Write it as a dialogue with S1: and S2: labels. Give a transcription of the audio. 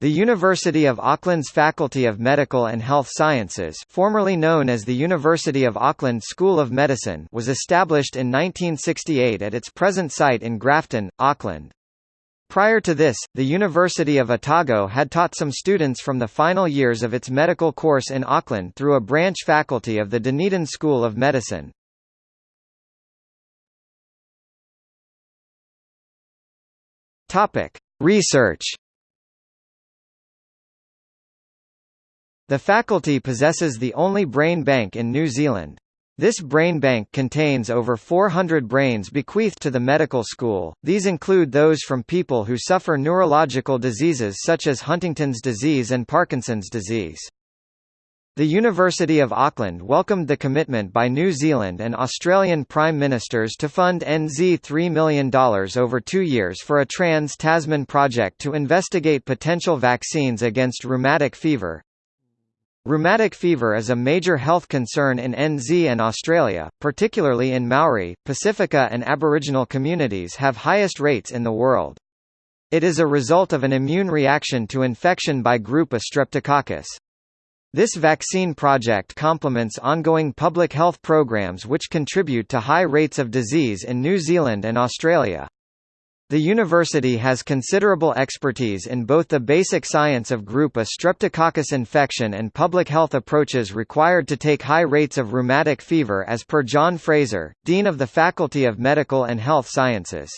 S1: The University of Auckland's Faculty of Medical and Health Sciences formerly known as the University of Auckland School of Medicine was established in 1968 at its present site in Grafton, Auckland. Prior to this, the University of Otago had taught some students from the final years of its medical course in Auckland through a branch faculty of the Dunedin School of Medicine. Research The faculty possesses the only brain bank in New Zealand. This brain bank contains over 400 brains bequeathed to the medical school, these include those from people who suffer neurological diseases such as Huntington's disease and Parkinson's disease. The University of Auckland welcomed the commitment by New Zealand and Australian Prime Ministers to fund NZ $3 million over two years for a trans-Tasman project to investigate potential vaccines against rheumatic fever, Rheumatic fever is a major health concern in NZ and Australia, particularly in Maori, Pacifica and Aboriginal communities have highest rates in the world. It is a result of an immune reaction to infection by group A streptococcus. This vaccine project complements ongoing public health programs which contribute to high rates of disease in New Zealand and Australia. The university has considerable expertise in both the basic science of group A streptococcus infection and public health approaches required to take high rates of rheumatic fever as per John Fraser, Dean of the Faculty of Medical and Health Sciences.